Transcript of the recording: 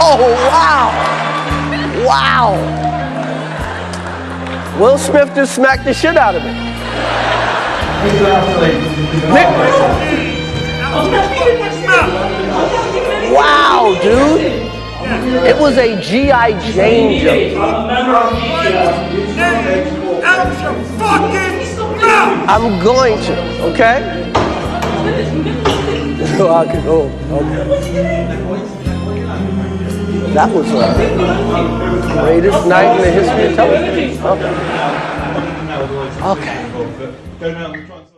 oh, wow. Wow. Will Smith just smacked the shit out of me. Wow, dude. It was a G.I. Jane joke. I'm going to, okay? So I could go, okay. That was the greatest night in the history of television. Okay. Okay.